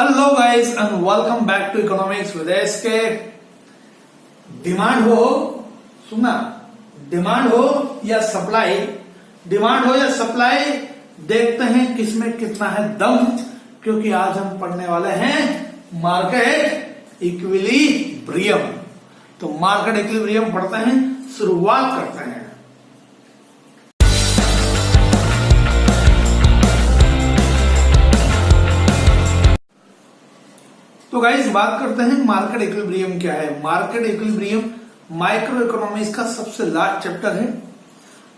Hello guys and welcome back to economics with के demand हो, सुनना। डिमांड हो या सप्लाई डिमांड हो या सप्लाई देखते हैं किसमें कितना है दम, क्योंकि आज हम पढ़ने वाले हैं मार्केट इक्विलिब्रियम तो मार्केट इक्विलिब्रियम पढ़ते हैं, शुरुआत करते हैं। तो गाइस बात करते हैं मार्केट इक्विलिब्रियम क्या है? मार्केट इक्विलिब्रियम माइक्रो इकोनॉमिक्स का सबसे लास्ट चैप्टर है।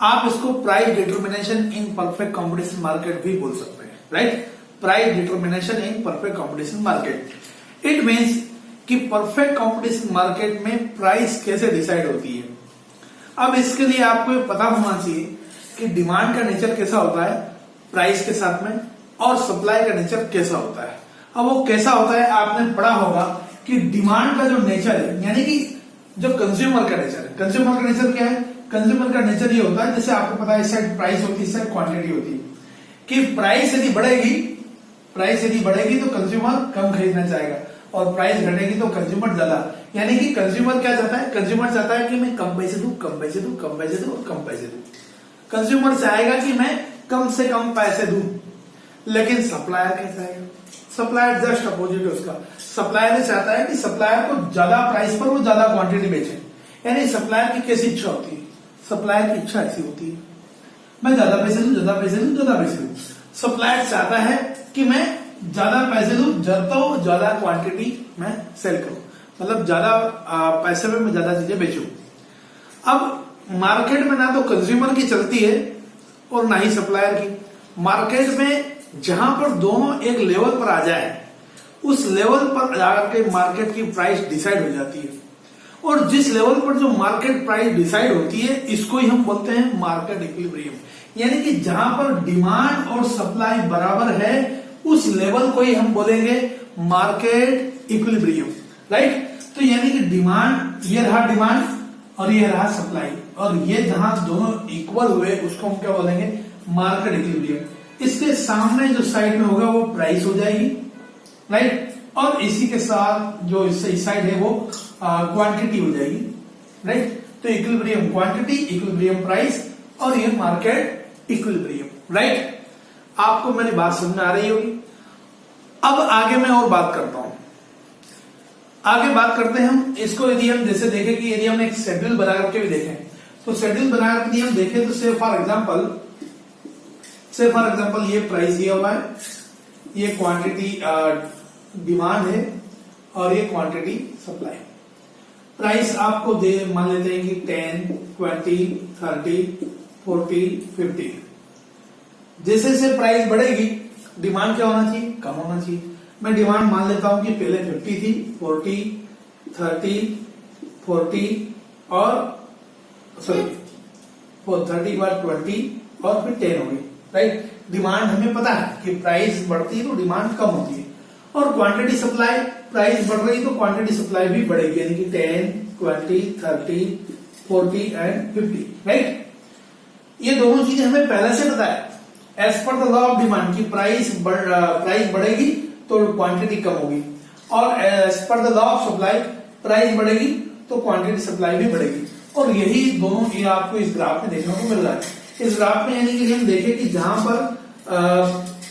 आप इसको price determination in perfect competition market भी बोल सकते हैं right price determination in perfect competition market it means कि परफेक्ट कॉम्पिटिशन मार्केट में प्राइस कैसे डिसाइड होती है? अब इसके लिए आपको पता होना चाहिए कि डिमांड का नेचर कैसा होता है प्राइस के साथ में और सप्लाई का नेचर कैसा होता है। अब वो कैसा होता है, आपने पढ़ा होगा कि डिमांड का जो नेचर है, यानी कि जो कंज्यूमर का नेचर है कंज्यूमर का नेचर क्या है? कंज्यूमर का नेचर ये होता है, जैसे आपको पता है साइड प्राइस होती है क्वांटिटी होती है, कि प्राइस यदि बढ़ेगी प्राइस यदि बढ़ेगी तो कंज्यूमर कम खरीदना चाहेगा, और प्राइस घटेगी तो कंज्यूमर ज़्यादा, यानी कि कंज्यूमर क्या चाहता है? कंज्यूमर चाहता है कि मैं कम पैसे दू, कम पैसे दू, कम पैसे दू, और कम पैसे दू। कंज्यूमर चाहेगा कि मैं कम से कम पैसे दू, लेकिन सप्लायर कैसा है? सप्लायर जस्ट अपोजिट है उसका। सप्लायर चाहता है कि सप्लायर को ज़्यादा प्राइस पर वो ज़्यादा क्वांटिटी बेचे। यानी सप्लायर की कैसी इच्छा होती है? सप्लायर की इच्छा ऐसी होती है। मैं ज़्यादा पैसे दू ज़्यादा पैसे दू ज़्यादा पैसे दू सप्लायर चाहता है कि मैं ज़्यादा पैसे दू तो ज़्यादा क्वांटिटी मैं सेल करूँ। मतलब ज़्यादा पैसे में मैं ज़्यादा चीज़ें बेचू। अब मार्केट में ना तो कंज्यूमर की चलती है और ना ही सप्लायर की। मार्केट में जहाँ पर दोनों एक लेवल पर आ जाए, उस लेवल पर जाकर के मार्केट की प्राइस डिसाइड हो जाती है। और जिस लेवल पर जो मार्केट प्राइस डिसाइड होती है, इसको ही हम बोलते हैं मार्केट इक्विलिब्रियम। यानी कि जहाँ पर डिमांड और सप्लाई बराबर है, उस लेवल को ही हम बोलेंगे मार्केट इक्विलिब्रियम। राइट? तो यानी कि डिमांड, ये रहा डिमांड और ये रहा सप्लाई। और ये जहाँ दोनों इक्वल हुए, उसको हम क्या बोलेंगे? Market equilibrium. इसके सामने जो साइड में होगा वो प्राइस हो जाएगी राइट और इसी के साथ जो इस साइड है वो क्वांटिटी हो जाएगी राइट तो इक्विलिब्रियम क्वांटिटी इक्विलिब्रियम प्राइस और ये मार्केट इक्विलिब्रियम राइट आपको मेरी बात समझ आ रही होगी। अब आगे मैं और बात करता हूँ। आगे बात करते हैं हम। इसको यदि हम जैसे देखें कि यदि हम एक शेड्यूल बना करके भी देखें तो शेड्यूल बना करके हम देखें तो फॉर एग्जांपल से फॉर एग्ज़ाम्पल ये प्राइस दिया हुआ है। ये क्वांटिटी डिमांड है और ये क्वांटिटी सप्लाई प्राइस आपको दे मान लेते हैं कि ten twenty thirty forty fifty जैसे जैसे प्राइस बढ़ेगी डिमांड क्या होना चाहिए? कम होना चाहिए। मैं डिमांड मान लेता हूँ कि पहले फिफ्टी थी फोर्टी थर्टी फोर्टी और सॉरी थर्टी बाद ट्वेंटी और फिर टेन हो गई। राइट डिमांड हमें पता है कि प्राइस बढ़ती है तो डिमांड कम होती है। और क्वांटिटी सप्लाई प्राइस बढ़ रही तो क्वांटिटी सप्लाई भी बढ़ेगी, यानी कि ten twenty thirty forty and fifty right ये दोनों चीज़ें हमें पहले से पता है। As per the law of demand की प्राइस प्राइस बढ़ेगी तो क्वांटिटी कम होगी। और as per the law of supply price बढ़ेगी तो क्वांटिटी सप्लाई भी बढ़ेगी। और यही दोनों ये आपको इस ग्राफ में देखने को मिल रहा है। इस ग्राफ में यानी कि हम देखें कि जहाँ पर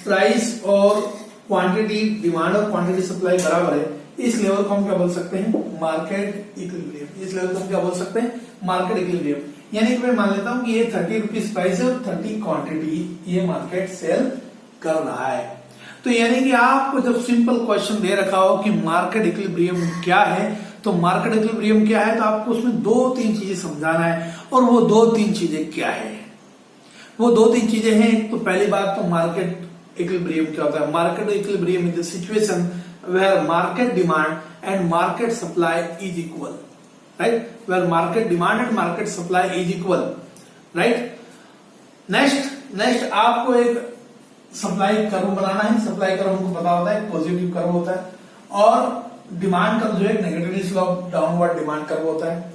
प्राइस और क्वांटिटी डिमांड और क्वांटिटी सप्लाई बराबर है, इस लेवल को हम क्या बोल सकते हैं? मार्केट इक्विलिब्रियम इस लेवल को हम क्या बोल सकते हैं? मार्केट इक्विलिब्रियम यानी कि मैं मान लेता हूँ कि ये थर्टी रुपीज़ प्राइस है और थर्टी क्वांटिटी ये मार्केट सेल कर रहा है। तो यानी कि आपको जब सिंपल क्वेश्चन दे रखा हो कि मार्केट इक्विलिब्रियम क्या है तो मार्केट इक्विलिब्रियम क्या है तो आपको उसमें दो तीन चीज़ें समझाना है और वो दो तीन चीज़ें क्या है। वो दो तीन चीज़ें हैं तो पहली बात तो मार्केट इक्विलिब्रियम क्या होता है? Market equilibrium is the situation where market demand and market supply is equal right where market demand and market supply is equal right next next आपको एक सप्लाई कर्व बनाना है। सप्लाई कर्व हमको पता होता है पॉजिटिव कर्व होता है। और डिमांड कर्व जो है negative slope downward demand curve होता है।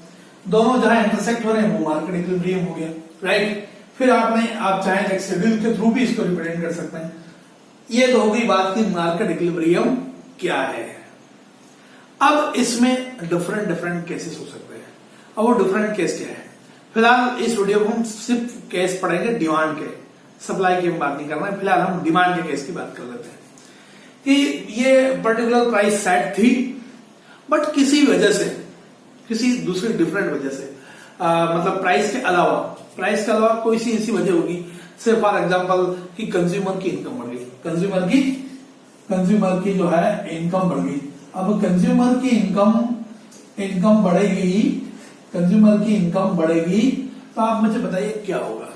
दोनों जहाँ इंटरसेक्ट हो रहे हैं, वो मार्केट इक्विलिब्रियम हो गया राइट फिर आपने आप चाहें एक शेड्यूल के थ्रू भी इसको रिप्रेजेंट कर सकते हैं। ये तो होगी बात की मार्केट इक्विलिब्रियम क्या है। अब इसमें डिफरेंट डिफरेंट केसेस हो सकते हैं। अब वो डिफरेंट केस क्या है? फ़िलहाल इस वीडियो को हम सिर्फ़ केस पढ़ेंगे डिमांड के। सप्लाई की हम बात नहीं कर रहे हैं। फ़िलहाल हम डिमांड के केस की बात कर लेते हैं। कि ये पर्टिकुलर प्राइस सेट थी बट किसी वजह से किसी दूसरी डिफरेंट वजह से आ, मतलब प्राइस के अलावा प्राइस के अलावा कोई सी ऐसी वजह होगी? से फॉर एग्ज़ाम्पल कि कंज्यूमर की इनकम बढ़ गई। कंज्यूमर की कंज्यूमर की जो है इनकम बढ़ गई। अब कंज्यूमर की इनकम इनकम बढ़ेगी कंज्यूमर की इनकम बढ़ेगी तो आप मुझे बताइए क्या होगा?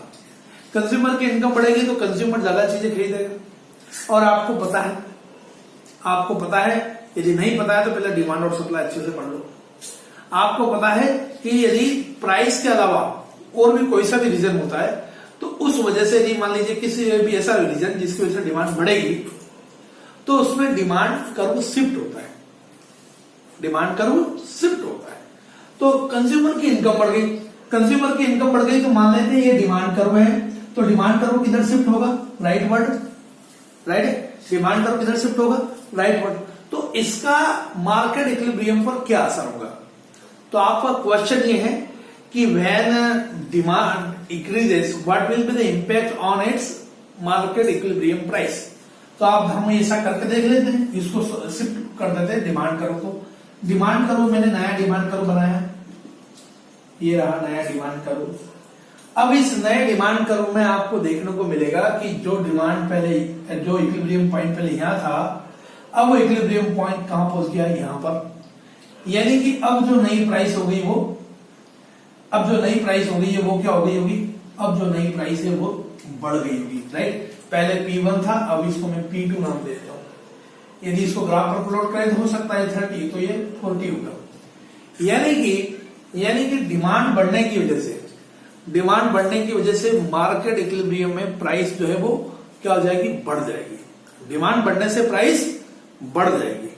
कंज्यूमर की इनकम बढ़ेगी तो कंज्यूमर ज़्यादा चीज़ें खरीदेगा। और आपको पता है, आपको पता है, यदि नहीं पता है तो पहले डिमांड और सप्लाई अच्छे से पढ़ लो। आपको पता है कि यदि प्राइस के अलावा और भी कोई सा भी रीजन होता है तो उस वजह से यदि मान लीजिए किसी भी ऐसा रीजन जिसकी वजह से डिमांड बढ़ेगी तो उसमें डिमांड कर्व शिफ्ट होता है। डिमांड कर्व शिफ्ट होता है। तो कंज्यूमर की इनकम बढ़ गई। कंज्यूमर की इनकम बढ़ गई तो मान लेते हैं ये डिमांड कर्व है तो डिमांड कर्व किधर शिफ्ट होगा? Rightward right demand curve किधर शिफ्ट होगा? राइट वर्ड तो इसका मार्केट इक्विलिब्रियम पर क्या असर होगा? तो आपका क्वेश्चन ये है कि when demand increases what will be the impact on its market equilibrium price तो आप हम ऐसा करके देख लेते हैं, इसको शिफ्ट कर देते हैं डिमांड करो तो डिमांड करो मैंने नया डिमांड करो बनाया। ये रहा नया डिमांड करो अब इस नए डिमांड करो में आपको देखने को मिलेगा कि जो डिमांड पहले, जो इक्विलिब्रियम पॉइंट पहले यहाँ था, अब वो इक्विलिब्रियम पॉइंट कहाँ पहुँच गया? यहाँ पर। यानी कि अब जो नई प्राइस हो गई वो अब जो नई प्राइस हो गई है, वो क्या हो गई होगी? अब जो नई प्राइस है, वो बढ़ गई होगी राइट पहले P1 था, अब इसको मैं P2 नाम दे देता हूँ। यदि इसको ग्राफ पर प्लॉट करें तो हो सकता है थर्टी तो ये फोर्टी होगा। यानी कि यानी कि डिमांड बढ़ने की वजह से डिमांड बढ़ने की वजह से मार्केट इक्विलिब्रियम में प्राइस जो है वो क्या हो जाएगी? बढ़ जाएगी। डिमांड बढ़ने से प्राइस बढ़ जाएगी।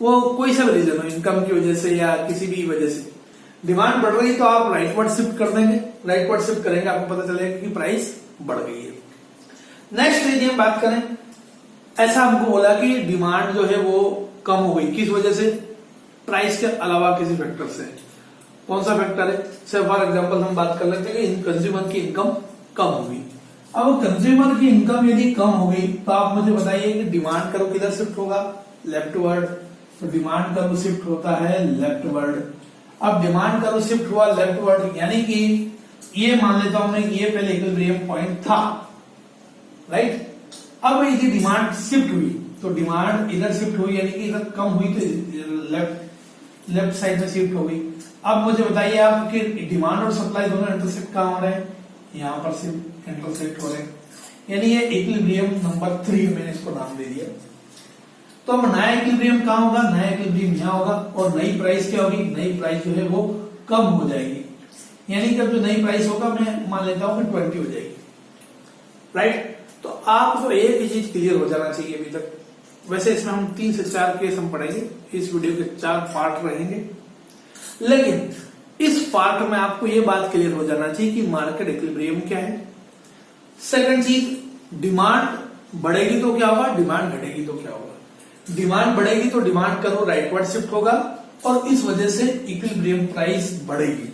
वो कोई सा रीजन हो इनकम की वजह से या किसी भी वजह से। डिमांड बढ़ रही तो आप राइट वर्ड शिफ्ट कर देंगे। राइट वर्ड शिफ्ट करेंगे, आपको पता चलेगा कि प्राइस बढ़ गई है। नेक्स्ट यदि हम बात करें, ऐसा हमको बोला कि डिमांड जो है वो कम हो गई। किस वजह से? प्राइस के अलावा किसी फैक्टर से। कौन सा फैक्टर है? से फॉर एग्ज़ाम्पल हम बात कर लेते हैं कि कंज्यूमर की इनकम कम होगी अब कंज्यूमर की इनकम यदि कम हो गई तो आप मुझे बताइए कि डिमांड करो किधर शिफ्ट होगा? लेफ़्ट वर्ड तो डिमांड करो शिफ्ट होता है लेफ़्ट वर्ड अब डिमांड करो शिफ्ट हुआ, लेफ़्ट वर्ड यानी कि ये मान लेता हूँ मैं ये पहले इक्विलिब्रियम पॉइंट था राइट अब यदि डिमांड शिफ्ट हुई तो डिमांड इधर शिफ्ट हुई, यानी कि इधर कम हुई तो लेफ़्ट लेफ़्ट साइड में शिफ्ट हो गई। अब मुझे बताइए आप कि डिमांड और सप्लाई दोनों इंटरसेप्ट कहाँ हो रहे हैं? यहाँ पर सिर्फ़ इंटरसेप्ट हो रहे हैं। यानी ये इक्विलिब्रियम नंबर थ्री मैंने इसको नाम दे दिया। तो अब नया इक्विलिब्रियम कहाँ होगा? नया इक्विलिब्रियम यहाँ होगा और नई प्राइस क्या होगी? नई प्राइस जो है वो कम हो जाएगी। यानी कि जो नई प्राइस होगा, मैं मान लेता हूँ ट्वेंटी हो जाएगी। राइट तो आपको एक ही चीज़ क्लियर हो जाना चाहिए अभी तक। वैसे इसमें हम तीन से चार केस हम पढ़ेंगे। इस वीडियो के चार पार्ट रहेंगे। लेकिन इस पार्ट में आपको यह बात क्लियर हो जाना चाहिए कि मार्केट इक्विलिब्रियम क्या है। सेकंड चीज़ डिमांड बढ़ेगी तो क्या होगा? डिमांड घटेगी तो क्या होगा? डिमांड बढ़ेगी तो डिमांड करो राइटवर्ड शिफ्ट होगा और इस वजह से इक्विलिब्रियम प्राइस बढ़ेगी।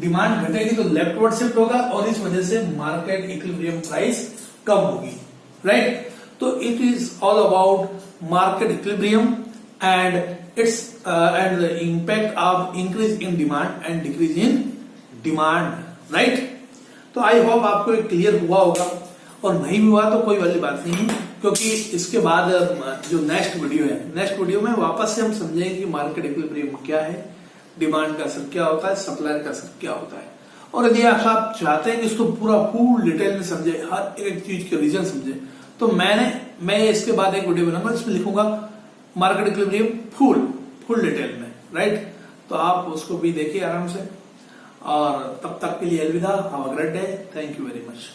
डिमांड घटेगी तो लेफ्टवर्ड शिफ्ट होगा और इस वजह से मार्केट इक्विलिब्रियम प्राइस कम होगी। राइट तो it is all about market equilibrium and its uh, the the of increase in demand and decrease in demand right तो आई होप आपको क्लियर हुआ होगा। और नहीं भी हुआ तो कोई वाली बात नहीं है, क्योंकि इसके बाद जो नेक्स्ट वीडियो है नेक्स्ट वीडियो में वापस से हम समझेंगे कि मार्केट इक्विलिब्रियम क्या है डिमांड का असर क्या होता है सप्लाई का असर क्या होता है। और यदि आप चाहते हैं कि इसको पूरा फुल डिटेल में समझे, हर एक चीज़ के रीजन समझे तो मैंने, मैं इसके बाद एक वीडियो बनाऊँगा जिसमें लिखूँगा market equilibrium full full detail में राइट तो आप उसको भी देखिए आराम से। और तब तक के लिए अलविदा have a great day thank you very much